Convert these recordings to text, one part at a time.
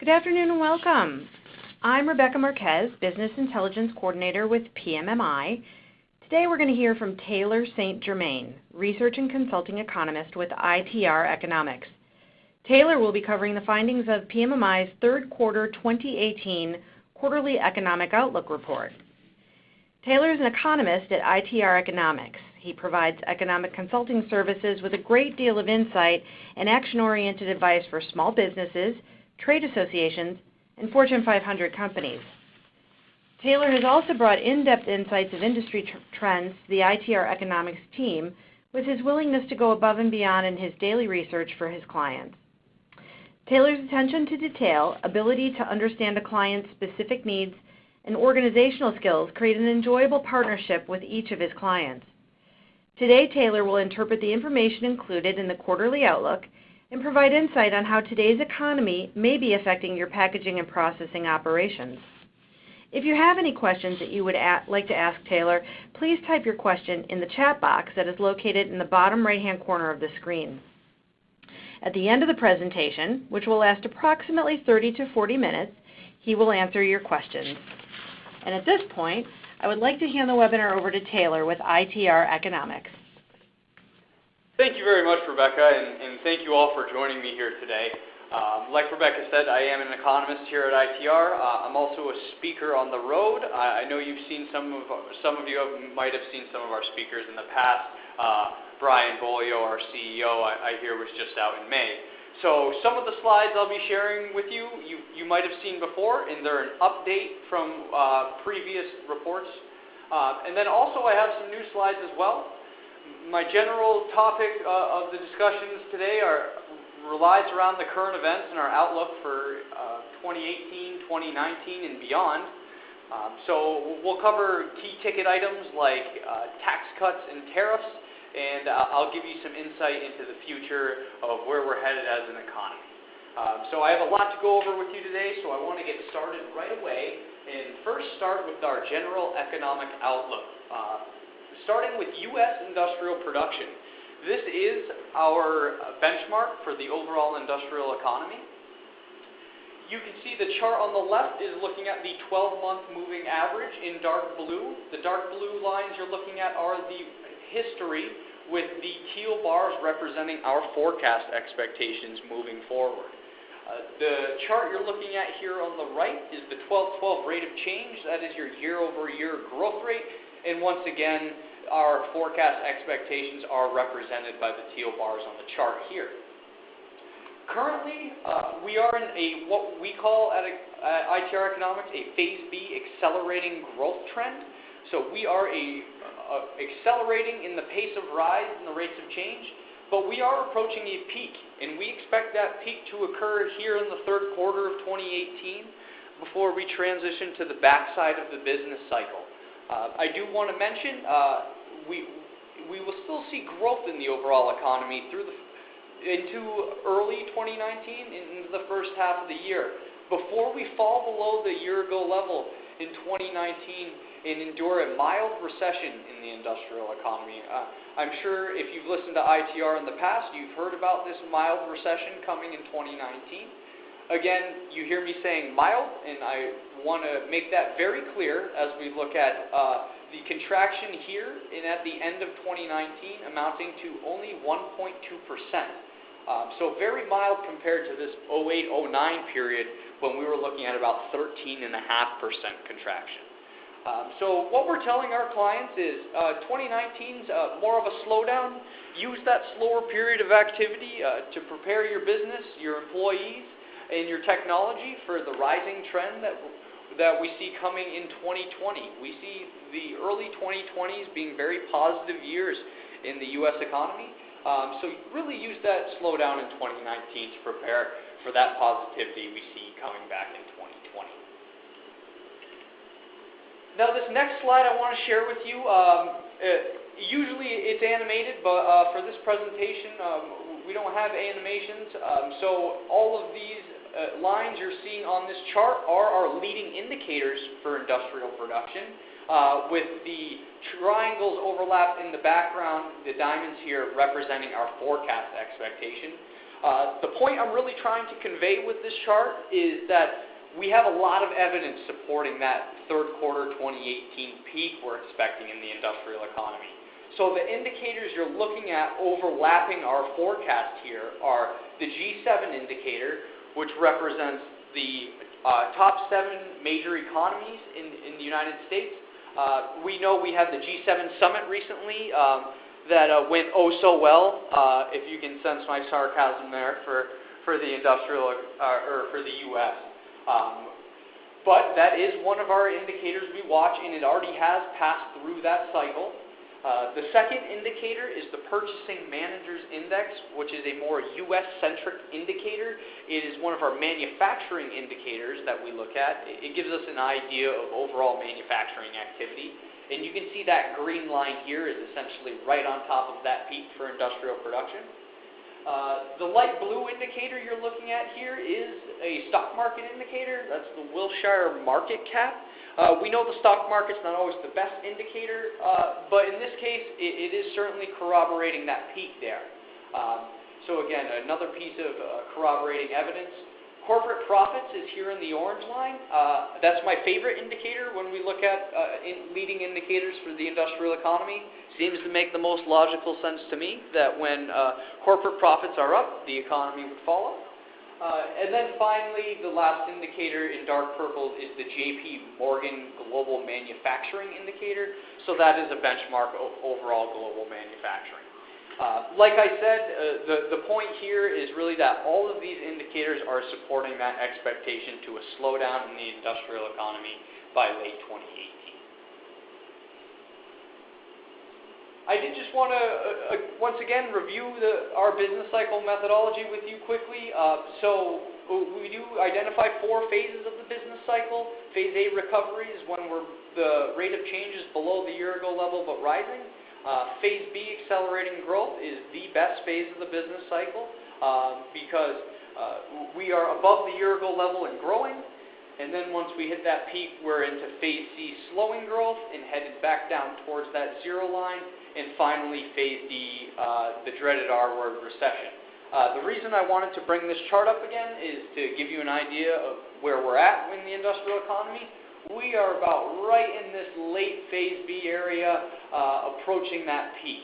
Good afternoon and welcome. I'm Rebecca Marquez, Business Intelligence Coordinator with PMMI. Today we're going to hear from Taylor St. Germain, Research and Consulting Economist with ITR Economics. Taylor will be covering the findings of PMMI's third quarter 2018 quarterly economic outlook report. Taylor is an economist at ITR Economics. He provides economic consulting services with a great deal of insight and action-oriented advice for small businesses, trade associations, and Fortune 500 companies. Taylor has also brought in-depth insights of industry trends to the ITR Economics team with his willingness to go above and beyond in his daily research for his clients. Taylor's attention to detail, ability to understand a client's specific needs, and organizational skills create an enjoyable partnership with each of his clients. Today, Taylor will interpret the information included in the quarterly outlook and provide insight on how today's economy may be affecting your packaging and processing operations. If you have any questions that you would like to ask Taylor, please type your question in the chat box that is located in the bottom right-hand corner of the screen. At the end of the presentation, which will last approximately 30 to 40 minutes, he will answer your questions. And at this point, I would like to hand the webinar over to Taylor with ITR Economics. Thank you very much, Rebecca, and thank you all for joining me here today. Um, like Rebecca said, I am an economist here at ITR. Uh, I'm also a speaker on the road. I know you've seen some of some of you might have seen some of our speakers in the past. Uh, Brian Beaulieu, our CEO, I hear was just out in May. So some of the slides I'll be sharing with you you, you might have seen before, and they're an update from uh, previous reports. And then also I have some new slides as well. My general topic uh, of the discussions today relies around the current events and our outlook for uh, 2018, 2019, and beyond. Um, so we'll cover key ticket items like uh, tax cuts and tariffs, and I'll give you some insight into the future of where we're headed as an economy. Um, so I have a lot to go over with you today, so I want to get started right away and first start with our general economic outlook. Starting with U.S. industrial production. This is our benchmark for the overall industrial economy. You can see the chart on the left is looking at the 12-month moving average in dark blue. The dark blue lines you're looking at are the history with the teal bars representing our forecast expectations moving forward. Uh, the chart you're looking at here on the right is the 12/12 rate of change. That is your year-over-year growth rate. And once again, our forecast expectations are represented by the teal bars on the chart here. Currently, uh, we are in a what we call at uh, ITR Economics, a phase B accelerating growth trend. So we are uh, accelerating in the pace of rise and the rates of change, but we are approaching a peak, and we expect that peak to occur here in the third quarter of 2018 before we transition to the backside of the business cycle. Uh, I do want to mention, uh, we we will still see growth in the overall economy through the into early 2019 into the first half of the year before we fall below the year-ago level in 2019 and endure a mild recession in the industrial economy. Uh, I'm sure if you've listened to ITR in the past, you've heard about this mild recession coming in 2019. Again, you hear me saying mild, and I want to make that very clear as we look at the contraction here and at the end of 2019 amounting to only 1.2%. Um, so very mild compared to this 2008, 2009 period when we were looking at about 13.5% contraction. Um, so what we're telling our clients is 2019's more of a slowdown. Use that slower period of activity to prepare your business, your employees, and your technology for the rising trend that that we see coming in 2020. We see the early 2020s being very positive years in the U.S. economy. Um, so really use that slowdown in 2019 to prepare for that positivity we see coming back in 2020. Now This next slide I want to share with you, um, usually it's animated, but uh, for this presentation, um, we don't have animations. So all of these lines you're seeing on this chart are our leading indicators for industrial production, with the triangles overlapped in the background, the diamonds here representing our forecast expectation. Uh, the point I'm really trying to convey with this chart is that we have a lot of evidence supporting that third quarter 2018 peak we're expecting in the industrial economy. So the indicators you're looking at overlapping our forecast here are the G7 indicator, which represents the uh, top seven major economies in, in the United States. Uh, we know we had the G7 summit recently um, that uh, went oh so well, uh, if you can sense my sarcasm there for, for the industrial uh, or for the U.S. Um, but that is one of our indicators we watch, and it already has passed through that cycle. Uh, the second indicator is the Purchasing Managers Index, which is a more U.S.-centric indicator. It is one of our manufacturing indicators that we look at. It gives us an idea of overall manufacturing activity. And you can see that green line here is essentially right on top of that peak for industrial production. Uh, the light blue indicator you're looking at here is a stock market indicator. That's the Wilshire market cap. Uh, we know the stock market's not always the best indicator, uh, but in this case, it, it is certainly corroborating that peak there. Um, so again, another piece of uh, corroborating evidence. Corporate profits is here in the orange line. Uh, that's my favorite indicator when we look at uh, in leading indicators for the industrial economy seems to make the most logical sense to me that when uh, corporate profits are up, the economy would follow. Uh, and then finally, the last indicator in dark purple is the JP Morgan Global Manufacturing Indicator. So that is a benchmark of overall global manufacturing. Uh, like I said, uh, the, the point here is really that all of these indicators are supporting that expectation to a slowdown in the industrial economy by late 2018. I did just want to, uh, uh, once again, review the, our business cycle methodology with you quickly. Uh, so uh, we do identify four phases of the business cycle. Phase A recovery is when we're, the rate of change is below the year-ago level but rising. Uh, phase B, accelerating growth, is the best phase of the business cycle uh, because we are above the year-ago level and growing. And then once we hit that peak, we're into phase C, slowing growth, and headed back down towards that zero line and finally phase D, uh, the dreaded R word, recession. Uh, the reason I wanted to bring this chart up again is to give you an idea of where we're at in the industrial economy. We are about right in this late phase B area, uh, approaching that peak.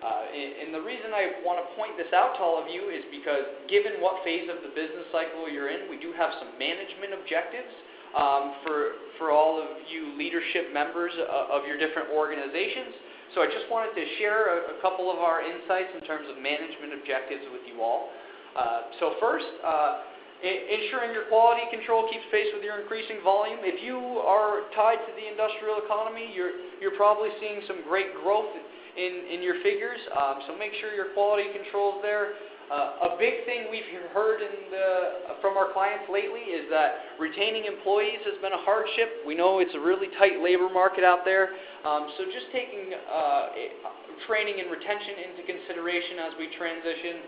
Uh, and, and the reason I want to point this out to all of you is because given what phase of the business cycle you're in, we do have some management objectives um, for, for all of you leadership members uh, of your different organizations. So I just wanted to share a, a couple of our insights in terms of management objectives with you all. Uh, so first, uh, ensuring your quality control keeps pace with your increasing volume. If you are tied to the industrial economy, you're, you're probably seeing some great growth in, in your figures. Um, so make sure your quality control is there. Uh, a big thing we've heard the, from our clients lately is that retaining employees has been a hardship. We know it's a really tight labor market out there. Um, so just taking uh, training and retention into consideration as we transition.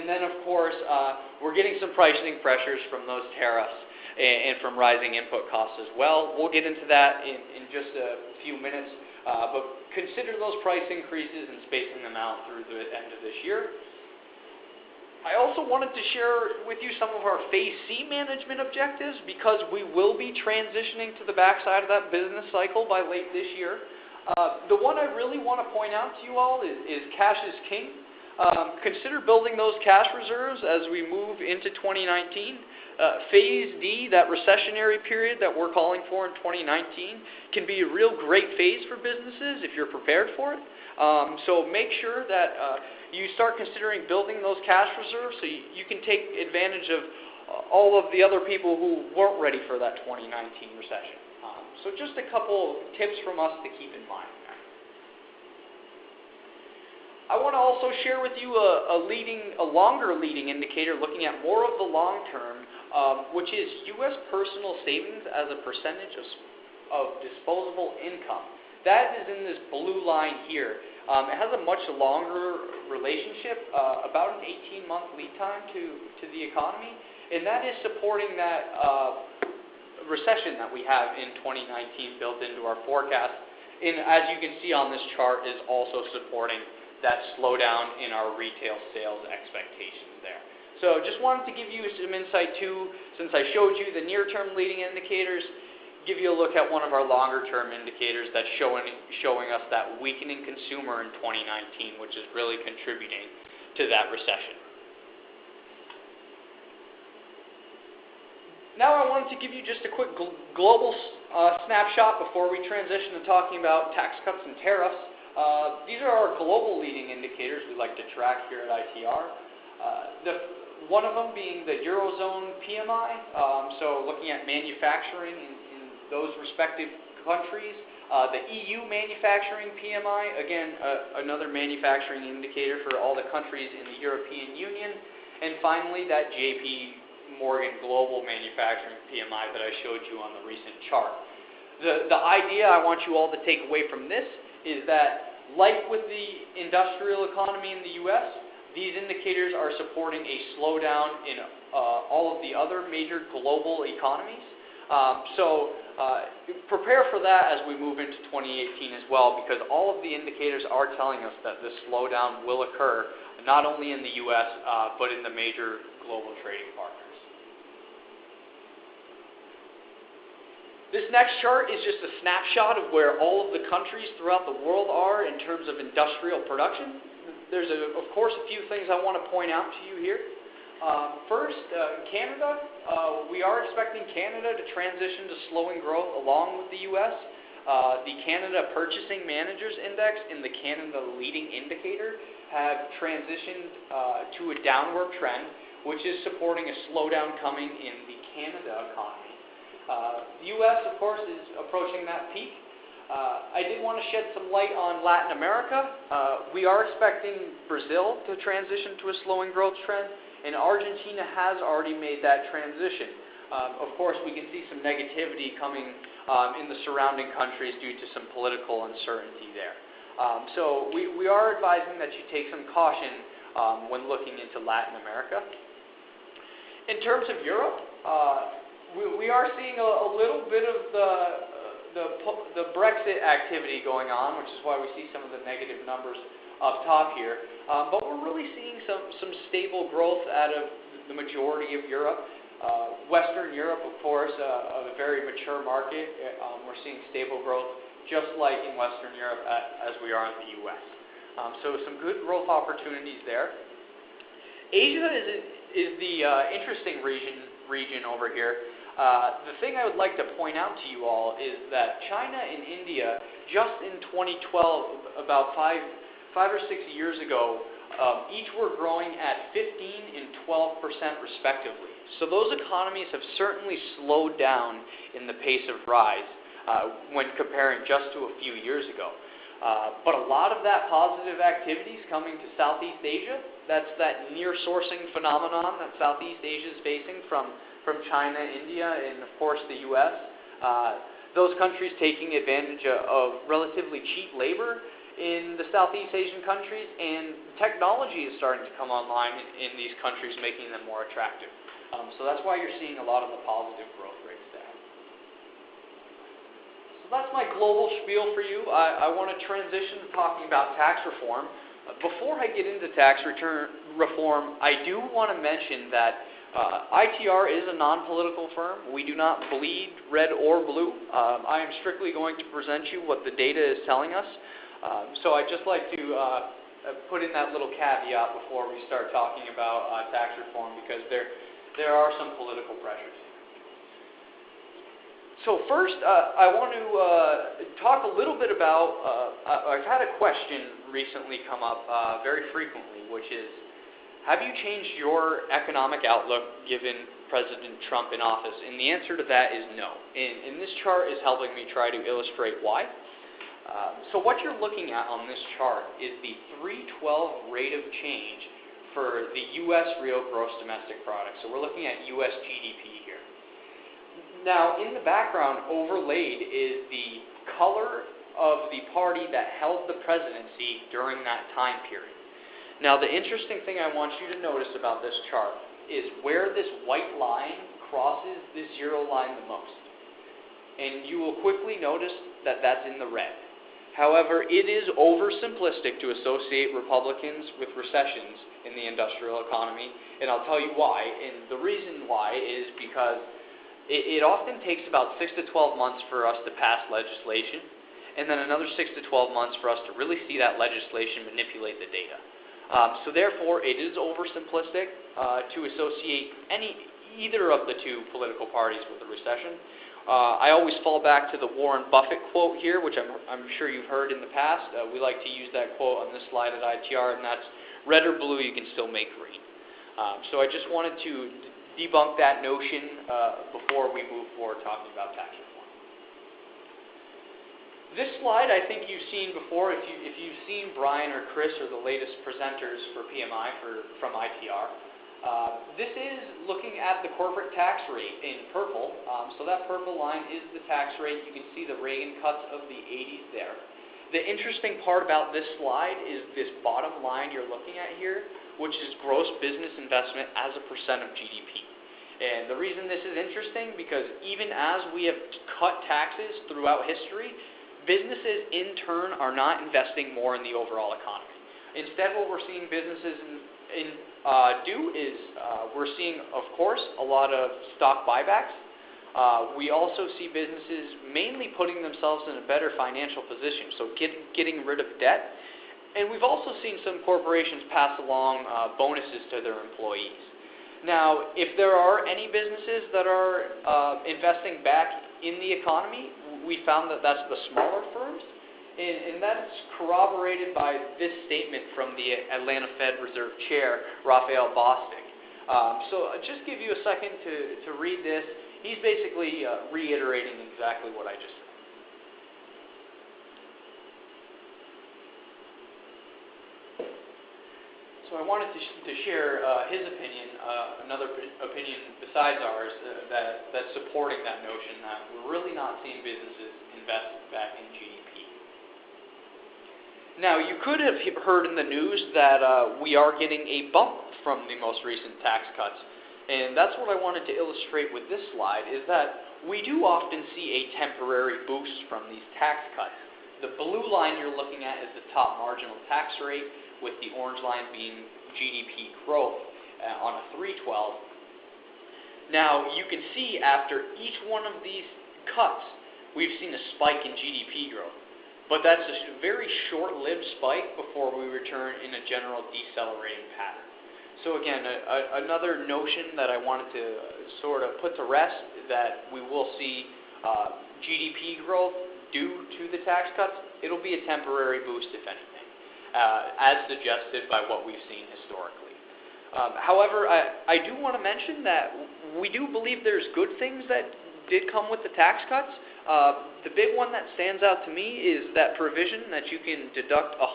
And then, of course, uh, we're getting some pricing pressures from those tariffs and, and, from rising input costs as well. We'll get into that in, in just a few minutes. Uh, but consider those price increases and spacing them out through the end of this year. I also wanted to share with you some of our Phase C management objectives because we will be transitioning to the backside of that business cycle by late this year. Uh, the one I really want to point out to you all is, is cash is king. Um, consider building those cash reserves as we move into 2019. Uh, phase D, that recessionary period that we're calling for in 2019, can be a real great phase for businesses if you're prepared for it. Um, so make sure that uh, you start considering building those cash reserves so you, you can take advantage of uh, all of the other people who weren't ready for that 2019 recession. Um, so just a couple tips from us to keep in mind. I want to also share with you a, a, leading, a longer leading indicator looking at more of the long term, um, which is U.S. personal savings as a percentage of, of disposable income. That is in this blue line here. Um, it has a much longer relationship, uh, about an 18-month lead time to, to the economy, and that is supporting that uh, recession that we have in 2019 built into our forecast. And as you can see on this chart, is also supporting that slowdown in our retail sales expectations there. So just wanted to give you some insight too, since I showed you the near-term leading indicators, give you a look at one of our longer-term indicators that's showing, showing us that weakening consumer in 2019, which is really contributing to that recession. Now I wanted to give you just a quick gl global uh, snapshot before we transition to talking about tax cuts and tariffs. Uh, these are our global leading indicators we like to track here at ITR. Uh, one of them being the Eurozone PMI, um, so looking at manufacturing in, in those respective countries. Uh, the EU manufacturing PMI, again, uh, another manufacturing indicator for all the countries in the European Union. And finally, that JP Morgan Global Manufacturing PMI that I showed you on the recent chart. The, the idea I want you all to take away from this is that, like with the industrial economy in the U.S., these indicators are supporting a slowdown in uh, all of the other major global economies. Um, so uh, prepare for that as we move into 2018 as well, because all of the indicators are telling us that this slowdown will occur, not only in the U.S., uh, but in the major global trading partners. This next chart is just a snapshot of where all of the countries throughout the world are in terms of industrial production. There's, a, of course, a few things I want to point out to you here. Uh, first, uh, Canada. Uh, we are expecting Canada to transition to slowing growth along with the U.S. Uh, the Canada Purchasing Managers Index and the Canada Leading Indicator have transitioned uh, to a downward trend, which is supporting a slowdown coming in the Canada economy. Uh, the U.S., of course, is approaching that peak. Uh, I did want to shed some light on Latin America. Uh, we are expecting Brazil to transition to a slowing growth trend, and Argentina has already made that transition. Um, of course, we can see some negativity coming um, in the surrounding countries due to some political uncertainty there. Um, so we, we are advising that you take some caution um, when looking into Latin America. In terms of Europe, uh, we, we are seeing a, a little bit of the, the, the Brexit activity going on, which is why we see some of the negative numbers up top here. Um, but we're really seeing some, some stable growth out of the majority of Europe. Uh, Western Europe, of course, uh, a very mature market. Um, we're seeing stable growth just like in Western Europe as we are in the U.S. Um, so some good growth opportunities there. Asia is, the uh, interesting region, region over here. Uh, the thing I would like to point out to you all is that China and India, just in 2012, about five, five or six years ago, um, each were growing at 15 and 12 percent respectively. So those economies have certainly slowed down in the pace of rise uh, when comparing just to a few years ago. Uh, but a lot of that positive activity is coming to Southeast Asia. That's that near sourcing phenomenon that Southeast Asia is facing from from China, India, and of course the U.S. Uh, those countries taking advantage of relatively cheap labor in the Southeast Asian countries, and technology is starting to come online in these countries, making them more attractive. Um, so that's why you're seeing a lot of the positive growth rates there. So that's my global spiel for you. I, I want to transition to talking about tax reform. Before I get into tax return reform, I do want to mention that uh, ITR is a non-political firm. We do not bleed red or blue. Um, I am strictly going to present you what the data is telling us. Um, so I'd just like to uh, uh, put in that little caveat before we start talking about uh, tax reform because there, there are some political pressures. So first, uh, I want to uh, talk a little bit about, I've had a question recently come up very frequently, which is, have you changed your economic outlook given President Trump in office? And the answer to that is no. And, and this chart is helping me try to illustrate why. Uh, so what you're looking at on this chart is the 312 rate of change for the U.S. real gross domestic product. So we're looking at U.S. GDP here. Now, in the background overlaid is the color of the party that held the presidency during that time period. Now, the interesting thing I want you to notice about this chart is where this white line crosses the zero line the most. And you will quickly notice that that's in the red. However, it is oversimplistic to associate Republicans with recessions in the industrial economy, and I'll tell you why. And the reason why is because it, it often takes about 6 to 12 months for us to pass legislation, and then another 6 to 12 months for us to really see that legislation manipulate the data. Um, so therefore, it is oversimplistic uh, to associate any either of the two political parties with a recession. Uh, I always fall back to the Warren Buffett quote here, which I'm, I'm sure you've heard in the past. Uh, we like to use that quote on this slide at ITR, and that's red or blue, you can still make green. Um, so I just wanted to debunk that notion uh, before we move forward talking about tax reform. This slide I think you've seen before. If, you, if you've seen Brian or Chris or the latest presenters for PMI for, from ITR, uh, this is looking at the corporate tax rate in purple. Um, so that purple line is the tax rate. You can see the Reagan cuts of the 80s there. The interesting part about this slide is this bottom line you're looking at here, which is gross business investment as a percent of GDP. And the reason this is interesting because even as we have cut taxes throughout history, businesses in turn are not investing more in the overall economy. Instead, what we're seeing businesses in, in do is uh, we're seeing, of course, a lot of stock buybacks. Uh, we also see businesses mainly putting themselves in a better financial position, so get, getting rid of debt. And we've also seen some corporations pass along uh, bonuses to their employees. Now, if there are any businesses that are uh, investing back in the economy, we found that that's the smaller firms. And, and, that's corroborated by this statement from the Atlanta Fed Reserve Chair, Raphael Bostic. Um, so I'll just give you a second to, to read this. He's basically uh, reiterating exactly what I just said. So I wanted to, sh- to share uh, his opinion, uh, another p- opinion besides ours, uh, that, that's supporting that notion that we're really not seeing businesses invest back in GDP. Now, you could have heard in the news that uh, we are getting a bump from the most recent tax cuts. And that's what I wanted to illustrate with this slide, is that we do often see a temporary boost from these tax cuts. The blue line you're looking at is the top marginal tax rate, with the orange line being GDP growth uh, on a 312. Now, you can see after each one of these cuts, we've seen a spike in GDP growth. But that's a very short-lived spike before we return in a general decelerating pattern. So again, a, a, another notion that I wanted to sort of put to rest that we will see uh, GDP growth due to the tax cuts. It'll be a temporary boost, if anything, uh, as suggested by what we've seen historically. Um, however, I, I do want to mention that we do believe there's good things that did come with the tax cuts. Uh, the big one that stands out to me is that provision that you can deduct 100%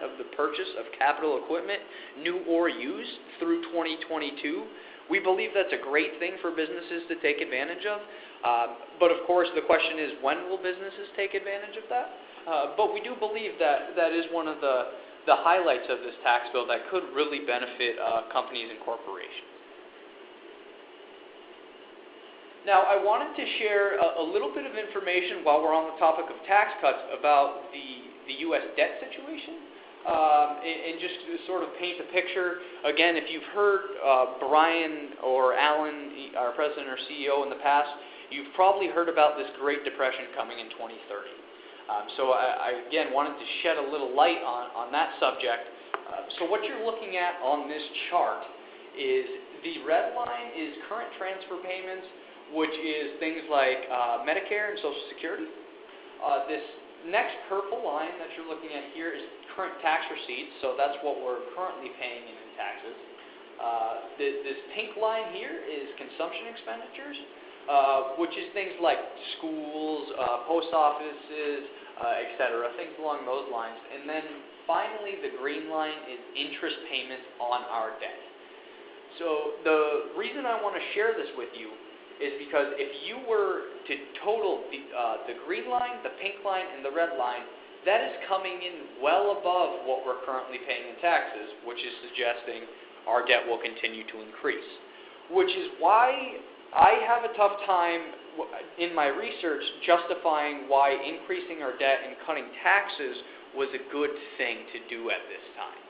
of the purchase of capital equipment, new or used, through 2022. We believe that's a great thing for businesses to take advantage of. Uh, but of course, the question is when will businesses take advantage of that? Uh, but we do believe that that is one of the, the highlights of this tax bill that could really benefit uh, companies and corporations. Now, I wanted to share a, a, little bit of information while we're on the topic of tax cuts about the, the U.S. debt situation. Um, and, and, just to sort of paint a picture, again, if you've heard uh, Brian or Alan, our president or CEO, in the past, you've probably heard about this Great Depression coming in 2030. Um, so I, I, again, wanted to shed a little light on, on that subject. Uh, so what you're looking at on this chart is the red line is current transfer payments which is things like uh, Medicare and Social Security. Uh, this next purple line that you're looking at here is current tax receipts, so that's what we're currently paying in taxes. Uh, the, this pink line here is consumption expenditures, uh, which is things like schools, uh, post offices, uh, etc., things along those lines. And then finally, the green line is interest payments on our debt. So the reason I want to share this with you is because if you were to total the, uh, the green line, the pink line, and the red line, that is coming in well above what we're currently paying in taxes, which is suggesting our debt will continue to increase. Which is why I have a tough time in my research justifying why increasing our debt and cutting taxes was a good thing to do at this time.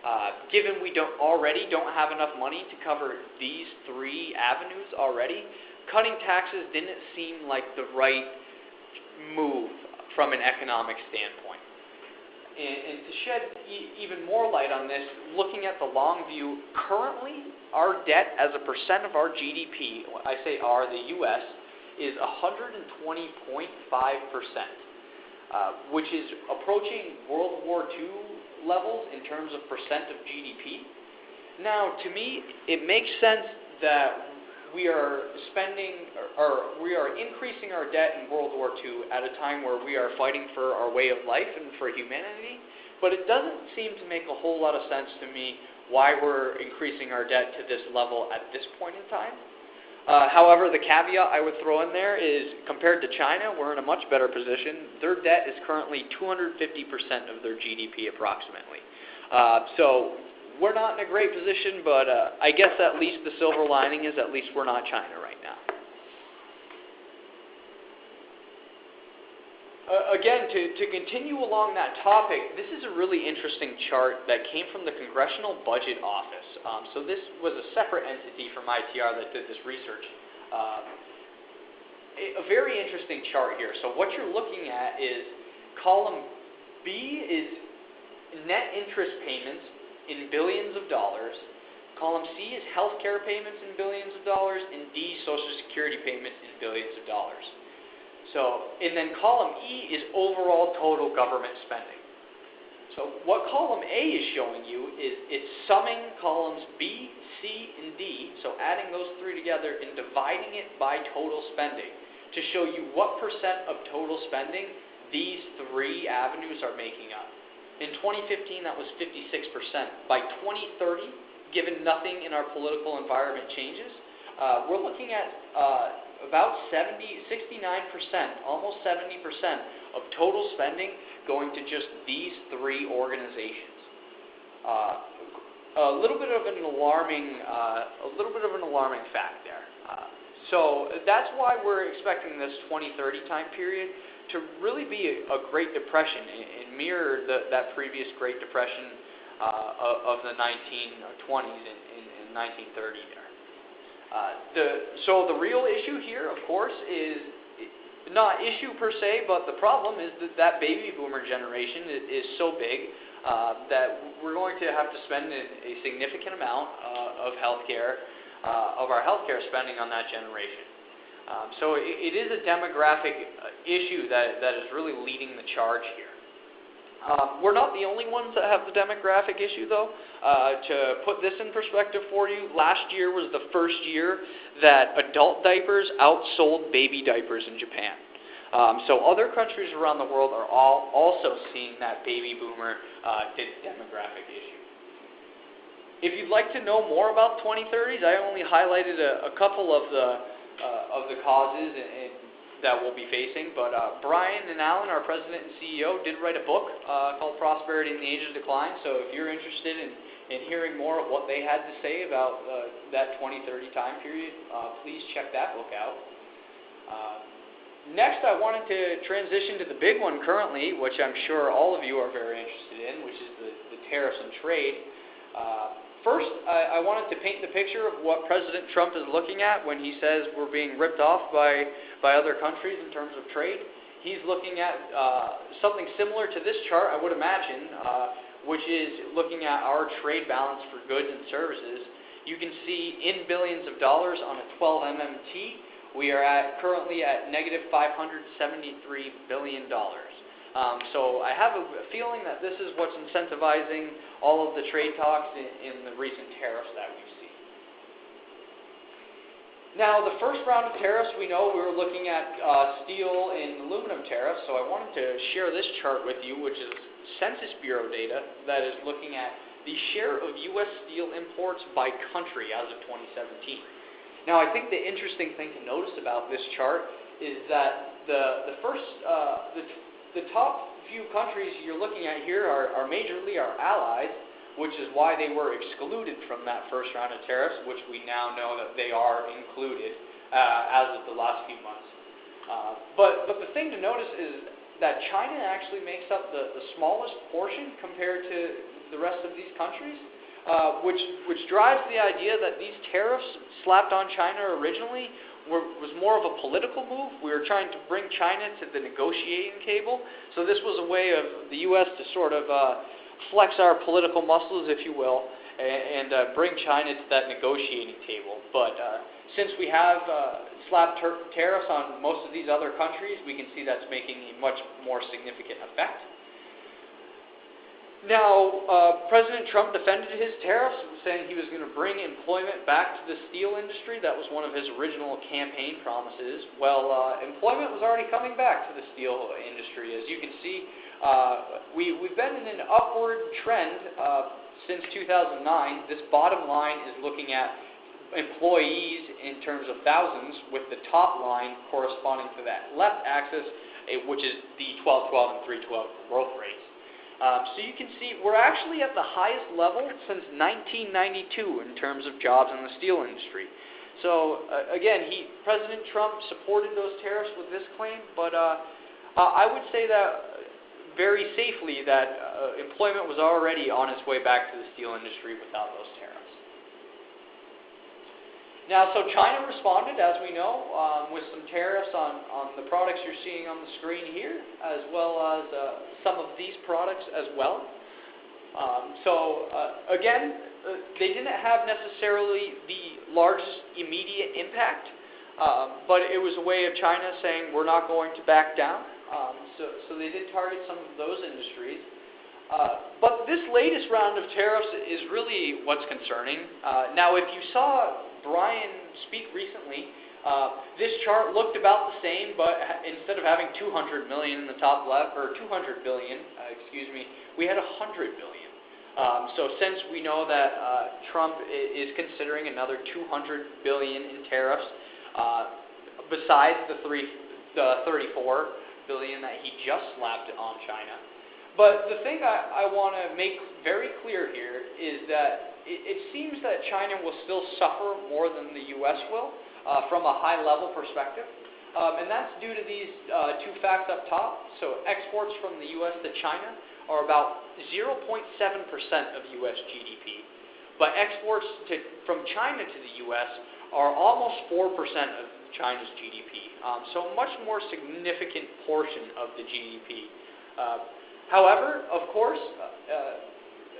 Uh, given we don't already don't have enough money to cover these three avenues already, cutting taxes didn't seem like the right move from an economic standpoint. And, and to shed e- even more light on this, looking at the long view, currently our debt as a percent of our GDP, I say our, the U.S., is 120.5 percent, uh, which is approaching World War II levels in terms of percent of GDP. Now, to me, it makes sense that we are spending or, we are increasing our debt in World War II at a time where we are fighting for our way of life and for humanity. But it doesn't seem to make a whole lot of sense to me why we're increasing our debt to this level at this point in time. Uh, however, the caveat I would throw in there is compared to China, we're in a much better position. Their debt is currently 250% of their GDP approximately. Uh, so we're not in a great position, but uh, I guess at least the silver lining is at least we're not China right now. Uh, again, to, to continue along that topic, this is a really interesting chart that came from the Congressional Budget Office. Um, so this was a separate entity from ITR that did this research. Um, a very interesting chart here. So what you're looking at is column B is net interest payments in billions of dollars. Column C is healthcare payments in billions of dollars, and D, Social Security payments in billions of dollars. So, and then column E is overall total government spending. So what column A is showing you is it's summing columns B, C, and D, so adding those three together and dividing it by total spending to show you what percent of total spending these three avenues are making up. In 2015, that was 56%. By 2030, given nothing in our political environment changes, uh, we're looking at uh, about 70, 69%, almost 70% of total spending going to just these three organizations. Uh, a little bit of an alarming, uh, a little bit of an alarming fact there. Uh, so that's why we're expecting this 2030 time period to really be a, a Great Depression and, and mirror the, that previous Great Depression uh, of, of the 1920s and, and, and 1930 there. Uh, the, so the real issue here, of course, is not issue per se, but the problem is that that baby boomer generation is, is so big uh, that we're going to have to spend a, a significant amount uh, of healthcare, uh, of our healthcare spending on that generation. Um, so it, it is a demographic uh, issue that, that is really leading the charge here. Um, we're not the only ones that have the demographic issue, though. Uh, to put this in perspective for you, last year was the first year that adult diapers outsold baby diapers in Japan. Um, so other countries around the world are all also seeing that baby boomer uh, demographic issue. If you'd like to know more about 2030s, I only highlighted a, a couple of the uh, of the causes and, and that we'll be facing. But uh, Brian and Alan, our president and CEO, did write a book uh, called Prosperity in the Age of Decline. So if you're interested in, in hearing more of what they had to say about uh, that 2030 time period, uh, please check that book out. Uh, next, I wanted to transition to the big one currently, which I'm sure all of you are very interested in, which is the, the tariffs and trade. First, I, I wanted to paint the picture of what President Trump is looking at when he says we're being ripped off by, by other countries in terms of trade. He's looking at uh, something similar to this chart, I would imagine, uh, which is looking at our trade balance for goods and services. You can see in billions of dollars on a 12 MMT, we are at currently at negative negative 573 billion dollars. Um, so I have a feeling that this is what's incentivizing all of the trade talks in, in the recent tariffs that we've seen. Now, the first round of tariffs, we know we were looking at uh, steel and aluminum tariffs, so I wanted to share this chart with you, which is Census Bureau data that is looking at the share of U.S. steel imports by country as of 2017. Now, I think the interesting thing to notice about this chart is that the, the first, uh, the the top few countries you're looking at here are, are majorly our allies, which is why they were excluded from that first round of tariffs, which we now know that they are included uh, as of the last few months. Uh, but, but the thing to notice is that China actually makes up the, the smallest portion compared to the rest of these countries, uh, which, which drives the idea that these tariffs slapped on China originally were, was more of a political move. We were trying to bring China to the negotiating table. So this was a way of the U.S. to sort of uh, flex our political muscles, if you will, and, and uh, bring China to that negotiating table. But uh, since we have uh, slapped ter- tariffs on most of these other countries, we can see that's making a much more significant effect. Now, uh, President Trump defended his tariffs, saying he was going to bring employment back to the steel industry. That was one of his original campaign promises. Well, uh, employment was already coming back to the steel industry. As you can see, uh, we, we've been in an upward trend uh, since 2009. This bottom line is looking at employees in terms of thousands, with the top line corresponding to that left axis, eh, which is the 12, 12, and 312 growth rates. Um, so you can see we're actually at the highest level since 1992 in terms of jobs in the steel industry. So uh, again, he, President Trump supported those tariffs with this claim, but uh, I would say that very safely that uh, employment was already on its way back to the steel industry without those tariffs. Now, so China responded, as we know, um, with some tariffs on, on the products you're seeing on the screen here, as well as uh, some of these products as well. Um, so, uh, again, uh, they didn't have necessarily the largest immediate impact, um, but it was a way of China saying we're not going to back down. Um, so, so they did target some of those industries. Uh, but this latest round of tariffs is really what's concerning. Uh, now, if you saw Brian speak recently, uh, this chart looked about the same, but instead of having 200 million in the top left, or 200 billion, uh, excuse me, we had 100 billion. Um, so since we know that uh, Trump is considering another 200 billion in tariffs, uh, besides the three, the 34 billion that he just slapped on China. But the thing I, I want to make very clear here is that it, it seems that China will still suffer more than the U.S. will uh, from a high level perspective. Um, and that's due to these uh, two facts up top. So exports from the U.S. to China are about 0.7% of U.S. GDP. But exports to, from China to the U.S. are almost 4% of China's GDP. Um, so a much more significant portion of the GDP. Uh, however, of course, uh,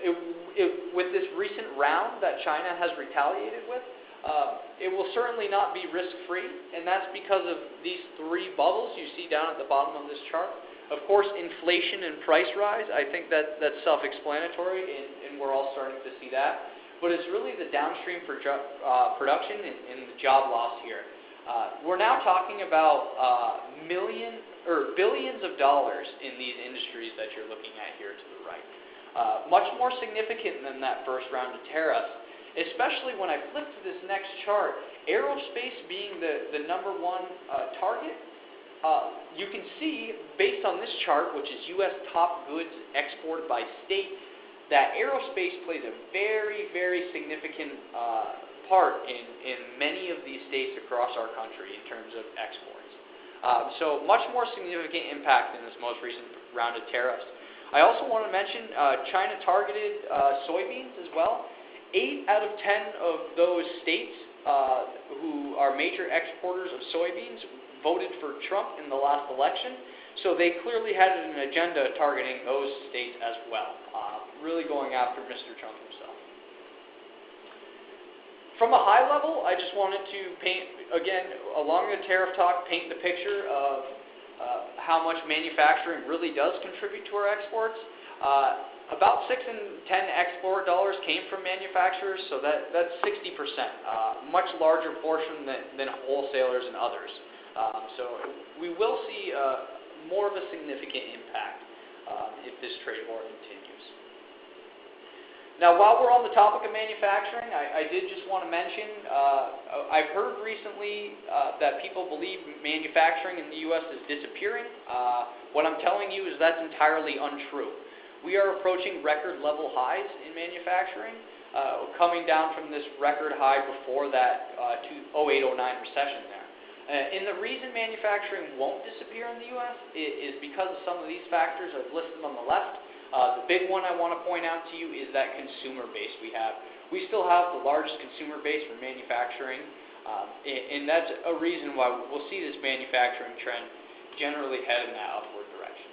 it, it, with this recent round that China has retaliated with, uh, it will certainly not be risk-free, and that's because of these three bubbles you see down at the bottom of this chart. Of course, inflation and price rise, I think that that's self-explanatory, and, and we're all starting to see that. But it's really the downstream for jo- uh, production and, and, the job loss here. Uh, we're now talking about uh, million or billions of dollars in these industries that you're looking at here to the right. Uh, much more significant than that first round of tariffs, especially when I flip to this next chart, aerospace being the, the number one uh, target. Uh, you can see, based on this chart, which is U.S. top goods exported by state, that aerospace plays a very, very significant uh, part in, in many of these states across our country in terms of exports. Uh, so much more significant impact in this most recent round of tariffs. I also want to mention uh, China targeted uh, soybeans as well. Eight out of ten of those states uh, who are major exporters of soybeans voted for Trump in the last election. So they clearly had an agenda targeting those states as well, uh, really going after Mr. Trump himself. From a high level, I just wanted to paint, again, along the tariff talk, paint the picture of uh, how much manufacturing really does contribute to our exports. Uh, about 6 in 10 export dollars came from manufacturers, so that, that's 60%, uh, much larger portion than, than wholesalers and others. Um, so we will see uh, more of a significant impact um, if this trade war continues. Now, while we're on the topic of manufacturing, I, I did just want to mention uh, I've heard recently uh, that people believe manufacturing in the U.S. is disappearing. Uh, what I'm telling you is that's entirely untrue. We are approaching record level highs in manufacturing, uh, coming down from this record high before that uh, 08 09 recession there. Uh, and the reason manufacturing won't disappear in the U.S. is, because of some of these factors I've listed on the left. Uh, the big one I want to point out to you is that consumer base we have. We still have the largest consumer base for manufacturing, um, and, and that's a reason why we'll see this manufacturing trend generally head in that upward direction.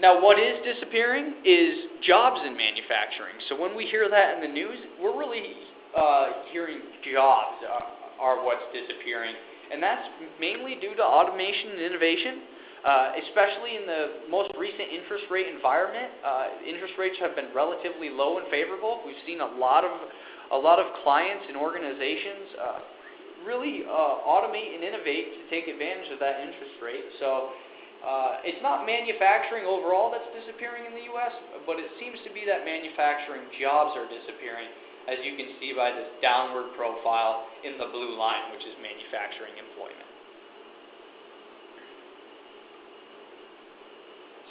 Now, what is disappearing is jobs in manufacturing. So when we hear that in the news, we're really uh, hearing jobs are, are what's disappearing. And that's mainly due to automation and innovation. Uh, especially in the most recent interest rate environment, uh, interest rates have been relatively low and favorable. We've seen a lot of a lot of clients and organizations uh, really uh, automate and innovate to take advantage of that interest rate. So uh, it's not manufacturing overall that's disappearing in the U.S., but it seems to be that manufacturing jobs are disappearing, as you can see by this downward profile in the blue line, which is manufacturing employment.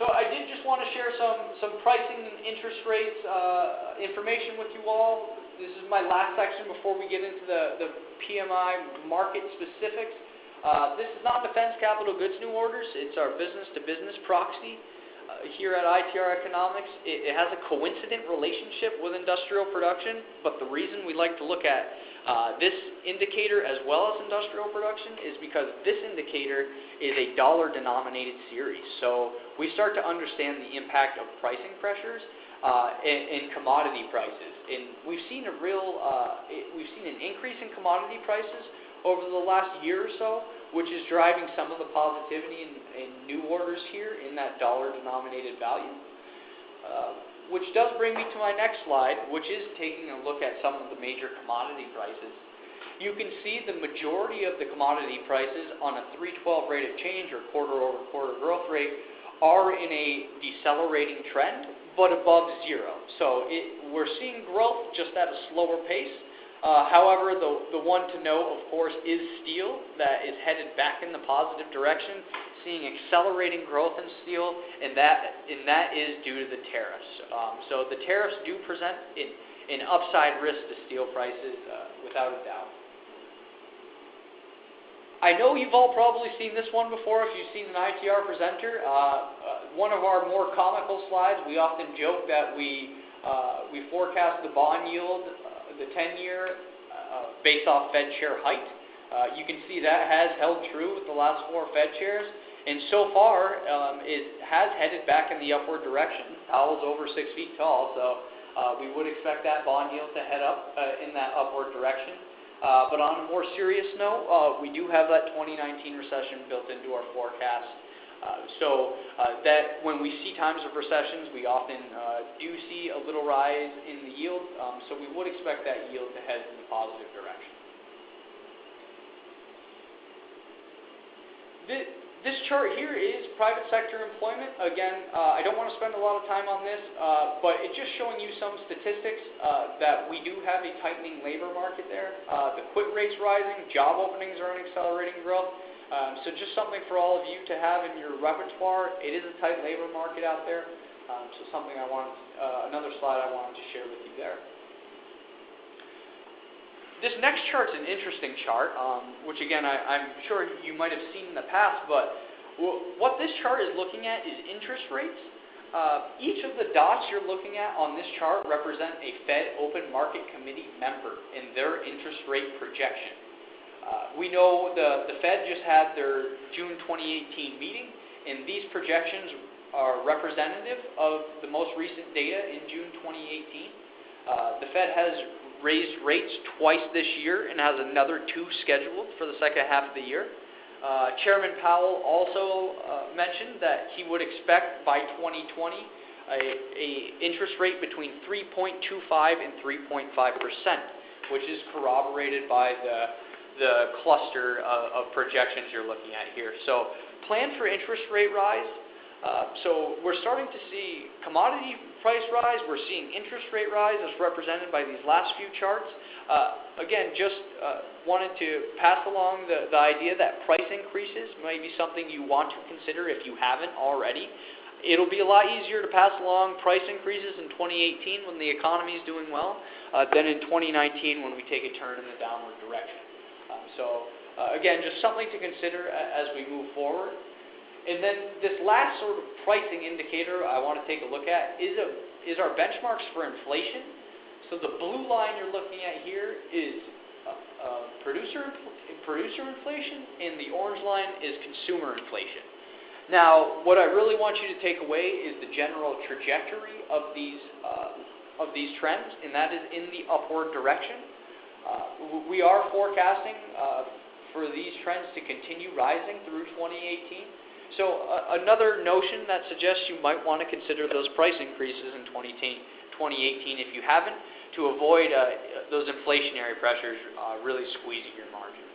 So I did just want to share some, some pricing and interest rates uh, information with you all. This is my last section before we get into the, the PMMI market specifics. Uh, this is non-defense capital goods new orders. It's our business-to-business proxy uh, here at ITR Economics. It, it, has a coincident relationship with industrial production, but the reason we like to look at uh, this indicator as well as industrial production is because this indicator is a dollar-denominated series. So we start to understand the impact of pricing pressures uh, in, in, commodity prices. And we've seen a real, uh, we've seen an increase in commodity prices over the last year or so, which is driving some of the positivity in, in new orders here in that dollar-denominated value. Uh, which does bring me to my next slide, which is taking a look at some of the major commodity prices. You can see the majority of the commodity prices on a 312 rate of change or quarter-over-quarter growth rate are in a decelerating trend, but above zero. So it, we're seeing growth just at a slower pace. Uh, however, the, the one to know, of course, is steel that is headed back in the positive direction, seeing accelerating growth in steel, and that, and that is due to the tariffs. Um, so the tariffs do present an, an upside risk to steel prices, uh, without a doubt. I know you've all probably seen this one before if you've seen an ITR presenter. Uh, uh, one of our more comical slides, we often joke that we, uh, we forecast the bond yield the 10-year uh, based off Fed chair height. Uh, you can see that has held true with the last four Fed chairs. And so far, um, it has headed back in the upward direction. Powell's over six feet tall, so uh, we would expect that bond yield to head up uh, in that upward direction. Uh, but on a more serious note, uh, we do have that 2019 recession built into our forecast. Uh, so uh, that when we see times of recessions, we often uh, do see a little rise in the yield. Um, so we would expect that yield to head in the positive direction. This, chart here is private sector employment. Again, uh, I don't want to spend a lot of time on this, uh, but it's just showing you some statistics uh, that we do have a tightening labor market there. the quit rate's rising, job openings are in accelerating growth. Um, so just something for all of you to have in your repertoire. It is a tight labor market out there. Um, so something I want, uh, another slide I wanted to share with you there. This next chart is an interesting chart, um, which again I, am sure you might have seen in the past, but what this chart is looking at is interest rates. Uh, each of the dots you're looking at on this chart represent a Fed Open Market Committee member and their interest rate projection. Uh, we know the, the Fed just had their June 2018 meeting, and these projections are representative of the most recent data in June 2018. Uh, the Fed has raised rates twice this year and has another two scheduled for the second half of the year. Uh, Chairman Powell also uh, mentioned that he would expect by 2020 a, a interest rate between 3.25 and 3.5 percent, which is corroborated by the the cluster of, of projections you're looking at here. So plan for interest rate rise. Uh, so we're starting to see commodity price rise. We're seeing interest rate rise as represented by these last few charts. Uh, again, just uh, wanted to pass along the, the idea that price increases may be something you want to consider if you haven't already. It'll be a lot easier to pass along price increases in 2018 when the economy is doing well uh, than in 2019 when we take a turn in the downward direction. So Uh, again, just something to consider as we move forward. And then this last sort of pricing indicator I want to take a look at is, a, is our benchmarks for inflation. So the blue line you're looking at here is uh, uh, producer, producer inflation, and the orange line is consumer inflation. Now, what I really want you to take away is the general trajectory of these, uh, of these trends, and that is in the upward direction. Uh, we are forecasting uh, for these trends to continue rising through 2018. So uh, another notion that suggests you might want to consider those price increases in 2018, 2018 if you haven't, to avoid those inflationary pressures really squeezing your margins.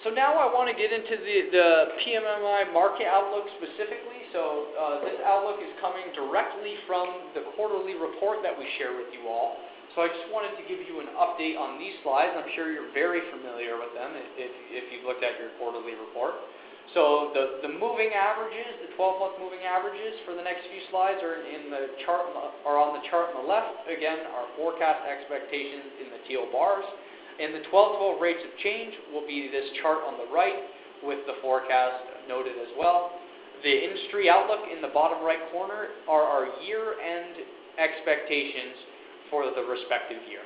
So now I want to get into the, the PMMI market outlook specifically. So uh, this outlook is coming directly from the quarterly report that we share with you all. So I just wanted to give you an update on these slides. I'm sure you're very familiar with them if, if you've looked at your quarterly report. So the, the moving averages, the 12-month moving averages for the next few slides are in the chart are on the chart on the left. Again, our forecast expectations in the teal bars. And the 12-12 rates of change will be this chart on the right with the forecast noted as well. The industry outlook in the bottom right corner are our year-end expectations for the respective year.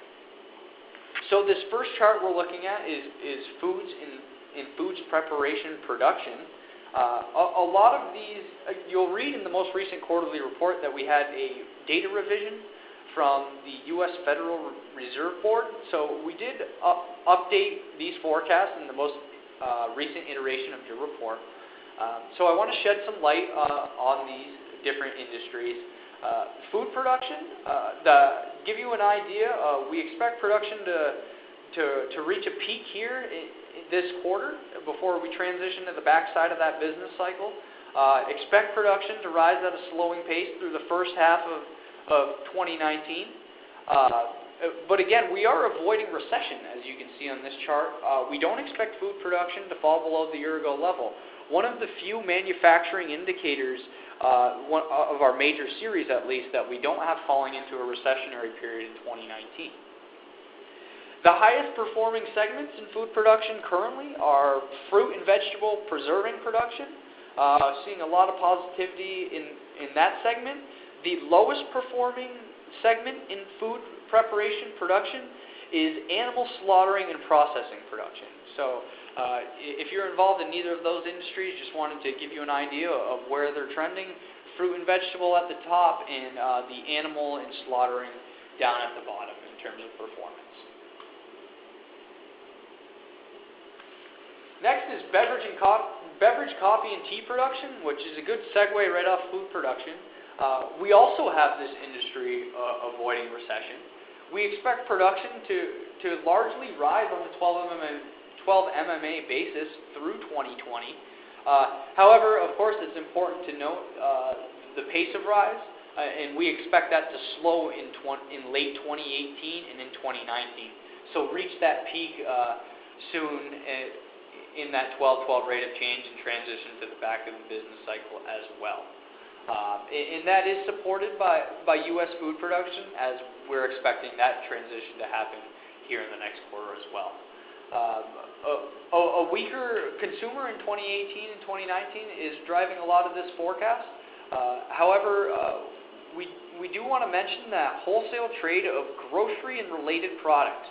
So this first chart we're looking at is, is foods in, in foods preparation production. Uh, a, a, lot of these, uh, you'll read in the most recent quarterly report that we had a data revision from the U.S. Federal Reserve Board. So we did up, update these forecasts in the most uh, recent iteration of your report. Um, so I want to shed some light uh, on these different industries. Uh, food production, uh, the, give you an idea, uh, we expect production to, to, to reach a peak here in, in this quarter before we transition to the backside of that business cycle. Uh, expect production to rise at a slowing pace through the first half of, of 2019. Uh, but again, we are avoiding recession, as you can see on this chart. Uh, we don't expect food production to fall below the year ago level. One of the few manufacturing indicators uh, one, of our major series at least, that we don't have falling into a recessionary period in 2019. The highest performing segments in food production currently are fruit and vegetable preserving production, seeing a lot of positivity in, in that segment. The lowest performing segment in food preparation production is animal slaughtering and processing production. So uh, if you're involved in neither of those industries, just wanted to give you an idea of where they're trending. Fruit and vegetable at the top, and uh, the animal and slaughtering down at the bottom in terms of performance. Next is beverage and co- beverage, coffee, and tea production, which is a good segue right off food production. Uh, we also have this industry uh, avoiding recession. We expect production to, to largely rise on the 12 mm 12 MMA basis through 2020. Uh, however, of course, it's important to note uh, the pace of rise, uh, and we expect that to slow in, in late 2018 and in 2019. So reach that peak soon in that 12-12 rate of change and transition to the back of the business cycle as well. Uh, and that is supported by, by U.S. food production, as we're expecting that transition to happen here in the next quarter as well. Um, a, a, weaker consumer in 2018 and 2019 is driving a lot of this forecast. Uh, however, uh, we, we do want to mention that wholesale trade of grocery and related products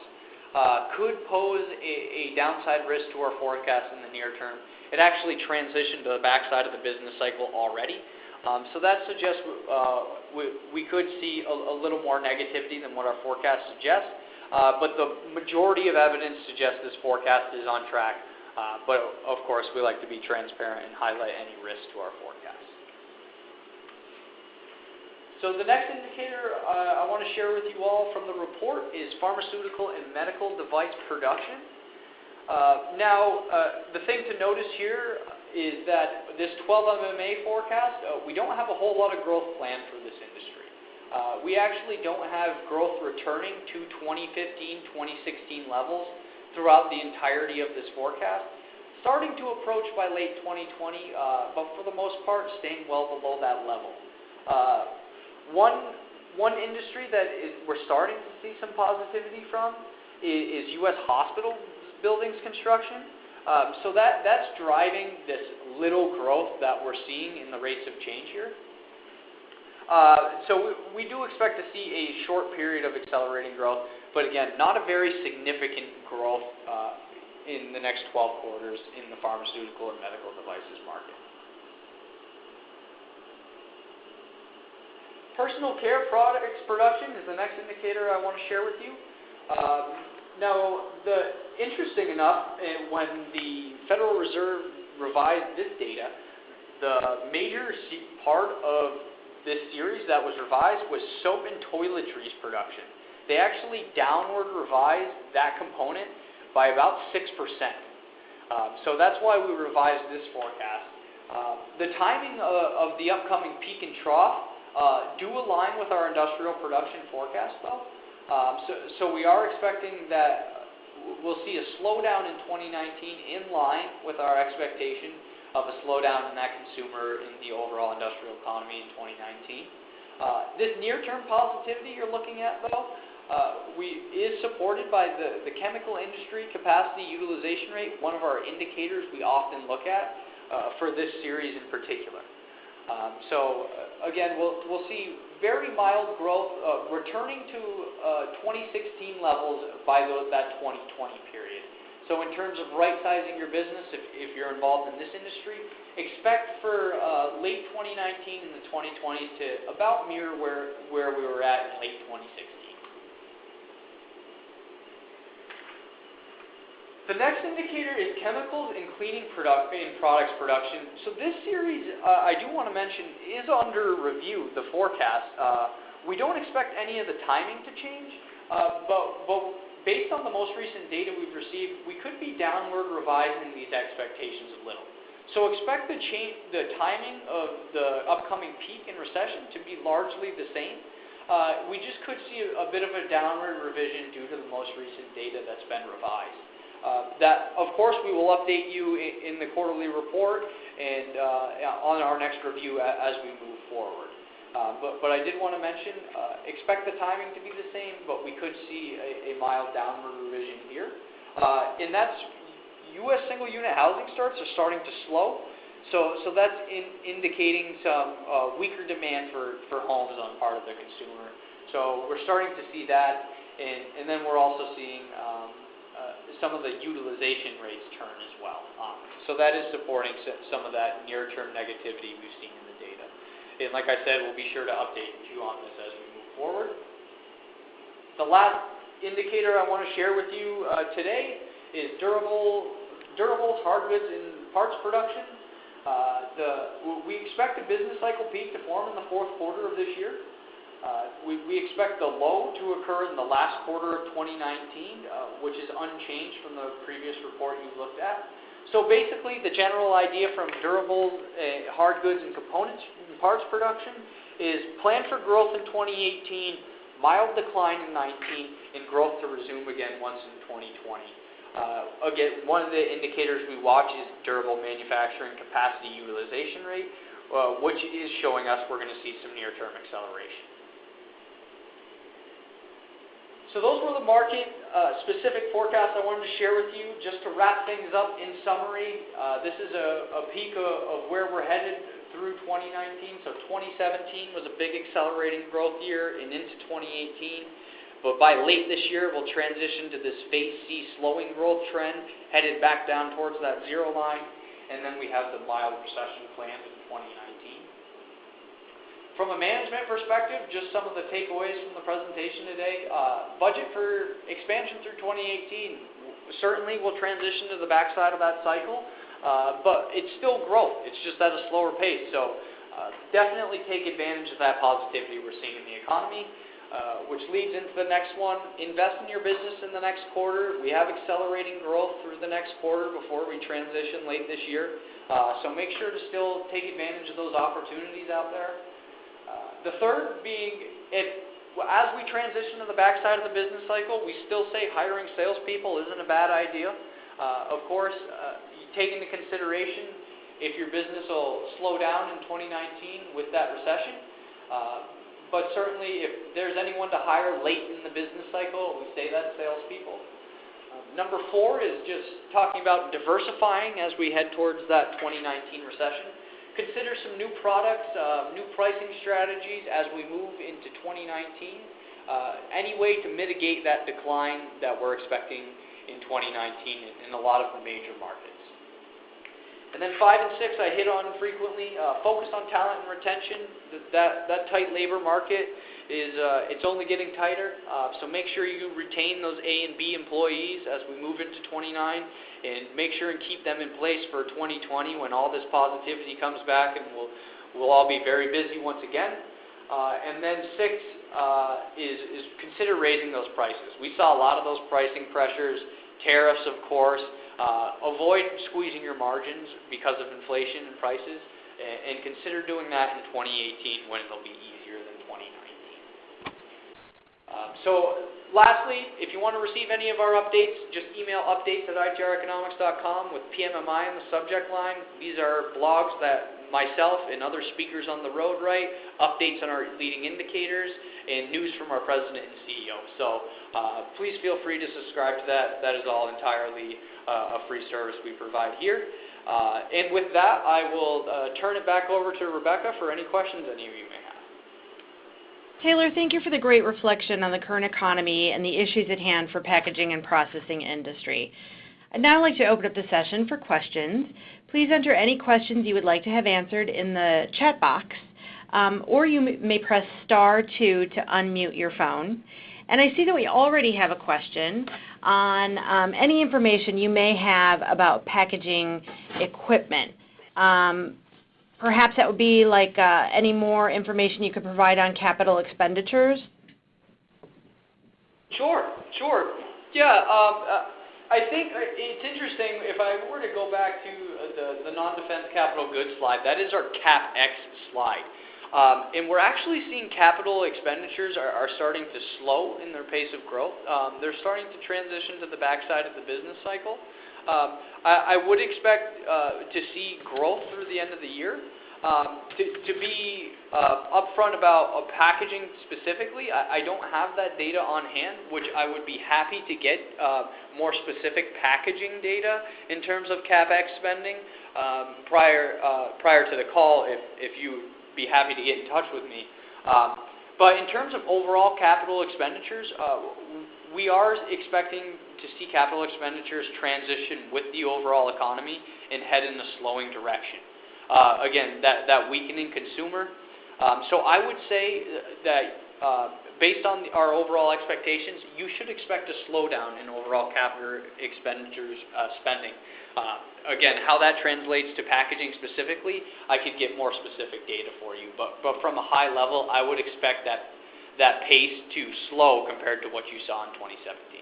uh, could pose a, a downside risk to our forecast in the near term. It actually transitioned to the backside of the business cycle already. Um, so that suggests uh, we, could see a, little more negativity than what our forecast suggests. Uh, but the majority of evidence suggests this forecast is on track. Uh, but of course, we like to be transparent and highlight any risk to our forecast. So the next indicator I want to share with you all from the report is pharmaceutical and medical device production. Now, the thing to notice here is that this 12 MMA forecast, uh, we don't have a whole lot of growth planned for this industry. Uh, we actually don't have growth returning to 2015, 2016 levels throughout the entirety of this forecast. Starting to approach by late 2020, uh, but for the most part, staying well below that level. Uh, one, one industry that is, we're starting to see some positivity from is, is U.S. hospital buildings construction. Um, so that, that's driving this little growth that we're seeing in the rates of change here. Uh, so we, do expect to see a short period of accelerating growth, but again, not a very significant growth uh, in the next 12 quarters in the pharmaceutical and medical devices market. Personal care products production is the next indicator I want to share with you. Now, the interesting enough, eh, when the Federal Reserve revised this data, the major part of this series that was revised was soap and toiletries production. They actually downward revised that component by about 6%. Um, so that's why we revised this forecast. Uh, the timing of, of, the upcoming peak and trough uh, do align with our industrial production forecast, though. Um, so, so we are expecting that we'll see a slowdown in 2019 in line with our expectation of a slowdown in that consumer in the overall industrial economy in 2019. Uh, this near-term positivity you're looking at, though, uh, we, is supported by the, the chemical industry capacity utilization rate, one of our indicators we often look at uh, for this series in particular. Um, so uh, again, we'll, we'll see very mild growth uh, returning to uh, 2016 levels by those, that 2020 period. So in terms of right-sizing your business, if, if you're involved in this industry, expect for uh, late 2019 and the 2020s to about mirror where, where we were at in late 2016. The next indicator is chemicals and cleaning product in products production. So this series, uh, I do want to mention, is under review, the forecast. Uh, we don't expect any of the timing to change, uh, but, but based on the most recent data we've received, we could be downward revising these expectations a little. So expect the, change, the timing of the upcoming peak in recession to be largely the same. Uh, we just could see a, a bit of a downward revision due to the most recent data that's been revised. Uh, that, of course, we will update you in, in the quarterly report and uh, on our next review as we move forward. Uh, but, but I did want to mention, uh, expect the timing to be the same, but we could see a, a mild downward revision here. Uh, and that's U.S. single unit housing starts are starting to slow. So, so that's in, indicating some uh, weaker demand for, for homes on part of the consumer. So we're starting to see that, and, and then we're also seeing um, some of the utilization rates turn as well. Um, so that is supporting some of that near-term negativity we've seen in the data. And like I said, we'll be sure to update you on this as we move forward. The last indicator I want to share with you uh, today is durable, durables, hard goods, and parts production. Uh, the, we expect the business cycle peak to form in the fourth quarter of this year. Uh, we, expect the low to occur in the last quarter of 2019, uh, which is unchanged from the previous report you looked at. So basically, the general idea from durable uh, hard goods and components and parts production is plan for growth in 2018, mild decline in 19, and growth to resume again once in 2020. Uh, again, one of the indicators we watch is durable manufacturing capacity utilization rate, which is showing us we're going to see some near-term acceleration. So those were the market-specific uh, forecasts I wanted to share with you. Just to wrap things up in summary, uh, this is a, a peek of, of, where we're headed through 2019. So 2017 was a big accelerating growth year and into 2018. But by late this year, we'll transition to this phase C slowing growth trend, headed back down towards that zero line. And then we have the mild recession planned in 2019. From a management perspective, just some of the takeaways from the presentation today. Uh, budget for expansion through 2018 certainly will transition to the backside of that cycle, uh, but it's still growth. It's just at a slower pace. So uh, definitely take advantage of that positivity we're seeing in the economy, uh, which leads into the next one. Invest in your business in the next quarter. We have accelerating growth through the next quarter before we transition late this year. Uh, so make sure to still take advantage of those opportunities out there. The third being, if, as we transition to the backside of the business cycle, we still say hiring salespeople isn't a bad idea. Uh, of course, uh, you take into consideration if your business will slow down in 2019 with that recession. Uh, but certainly, if there's anyone to hire late in the business cycle, we say that salespeople. number four is just talking about diversifying as we head towards that 2019 recession. Consider some new products, uh, new pricing strategies as we move into 2019. Uh, any way to mitigate that decline that we're expecting in 2019 in, a lot of the major markets. And then five and six I hit on frequently. Uh, focus on talent and retention. That, that tight labor market is uh, it's only getting tighter. Uh, so make sure you retain those A and B employees as we move into 29, and make sure and keep them in place for 2020 when all this positivity comes back, and we'll we'll all be very busy once again. Uh, and then six uh, is is consider raising those prices. We saw a lot of those pricing pressures, tariffs, of course. Uh, avoid squeezing your margins because of inflation and prices, and, and consider doing that in 2018 when it'll be 2019. Um, so lastly, if you want to receive any of our updates, just email updates at itreconomics.com with PMMI in the subject line. These are blogs that myself and other speakers on the road write, updates on our leading indicators, and news from our president and CEO. So uh, please feel free to subscribe to that. That is all entirely uh, a free service we provide here. Uh, and with that, I will uh, turn it back over to Rebecca for any questions any of you may have. Taylor, thank you for the great reflection on the current economy and the issues at hand for packaging and processing industry. I'd now like to open up the session for questions. Please enter any questions you would like to have answered in the chat box, um, or you may press star two to unmute your phone. And I see that we already have a question on um, any information you may have about packaging equipment. Um, Perhaps that would be like uh, any more information you could provide on capital expenditures? Sure. Sure. Yeah. Um, uh, I think it's interesting. If I were to go back to the, the non-defense capital goods slide, that is our CapEx slide. Um, and we're actually seeing capital expenditures are, are starting to slow in their pace of growth. Um, they're starting to transition to the backside of the business cycle. Um, I, would expect uh, to see growth through the end of the year. Um, to, be uh, upfront about uh, packaging specifically, I, don't have that data on hand, which I would be happy to get more specific packaging data in terms of capex spending um, prior prior to the call. If if you be happy to get in touch with me. But in terms of overall capital expenditures, we are expecting to see capital expenditures transition with the overall economy and head in a slowing direction. Uh, again, that, that weakening consumer. Um, so I would say that uh, based on our overall expectations, you should expect a slowdown in overall capital expenditures uh, spending. Uh, again, how that translates to packaging specifically, I could get more specific data for you. But, but from a high level, I would expect that, that pace to slow compared to what you saw in 2017.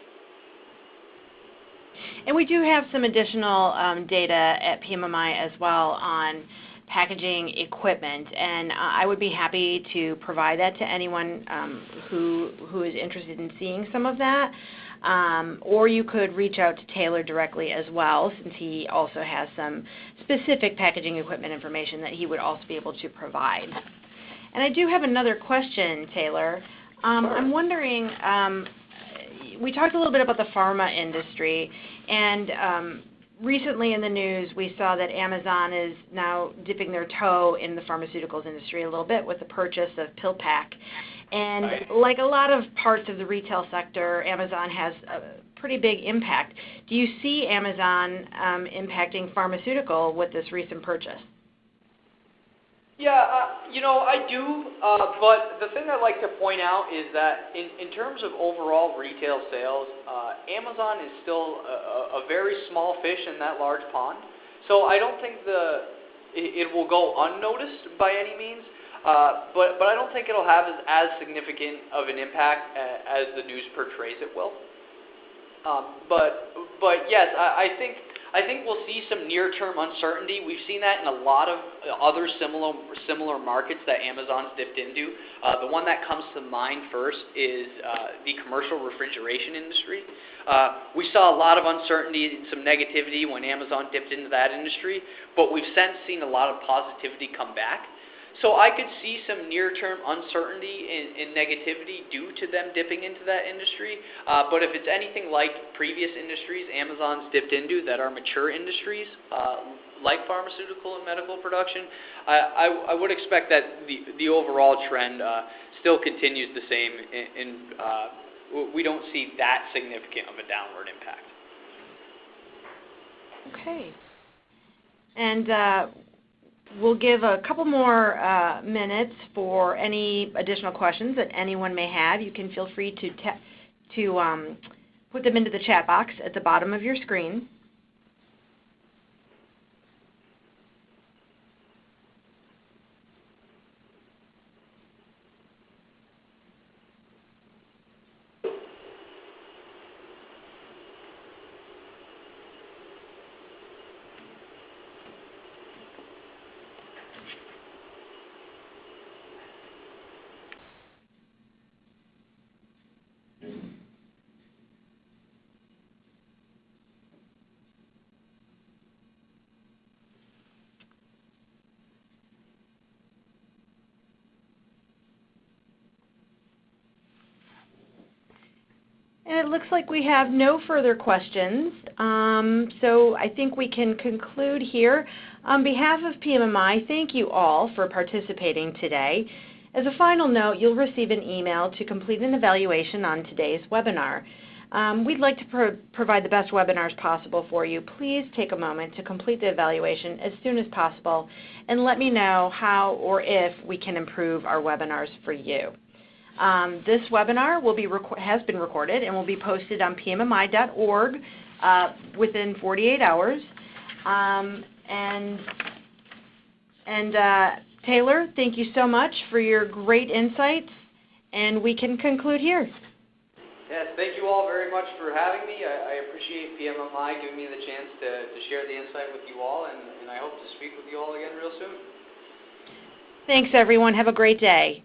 And we do have some additional um, data at PMMI as well on packaging equipment, and uh, I would be happy to provide that to anyone um, who who is interested in seeing some of that. Um, or you could reach out to Taylor directly as well, since he also has some specific packaging equipment information that he would also be able to provide. And I do have another question, Taylor. Um, I'm wondering, um, we talked a little bit about the pharma industry, and um, recently in the news we saw that Amazon is now dipping their toe in the pharmaceuticals industry a little bit with the purchase of PillPack. And right. like a lot of parts of the retail sector, Amazon has a pretty big impact. Do you see Amazon um, impacting pharmaceutical with this recent purchase? Yeah, uh, you know, I do, uh, but the thing I'd like to point out is that in, in terms of overall retail sales, uh, Amazon is still a, very small fish in that large pond. So I don't think the it, will go unnoticed by any means, but but I don't think it'll have as, as significant of an impact as the news portrays it will. Um, but but yes, I, I think I think we'll see some near-term uncertainty. We've seen that in a lot of other similar similar markets that Amazon's dipped into. Uh, the one that comes to mind first is uh, the commercial refrigeration industry. Uh, we saw a lot of uncertainty and some negativity when Amazon dipped into that industry, but we've since seen a lot of positivity come back. So I could see some near-term uncertainty and, negativity due to them dipping into that industry. Uh, but if it's anything like previous industries Amazon's dipped into that are mature industries, uh, like pharmaceutical and medical production, I, I, I would expect that the, the overall trend uh, still continues the same, and uh, we don't see that significant of a downward impact. Okay. And uh, we'll give a couple more uh, minutes for any additional questions that anyone may have. You can feel free to, to um, put them into the chat box at the bottom of your screen. It looks like we have no further questions. Um, so I think we can conclude here. On behalf of PMMI, thank you all for participating today. As a final note, you'll receive an email to complete an evaluation on today's webinar. Um, we'd like to pro provide the best webinars possible for you. Please take a moment to complete the evaluation as soon as possible and let me know how or if we can improve our webinars for you. Um, this webinar will be has been recorded and will be posted on pmmi.org uh, within 48 hours. Um, and and uh, Taylor, thank you so much for your great insights, and we can conclude here. Yes, thank you all very much for having me. I, I appreciate PMMI giving me the chance to, to share the insight with you all, and, and I hope to speak with you all again real soon. Thanks, everyone. Have a great day.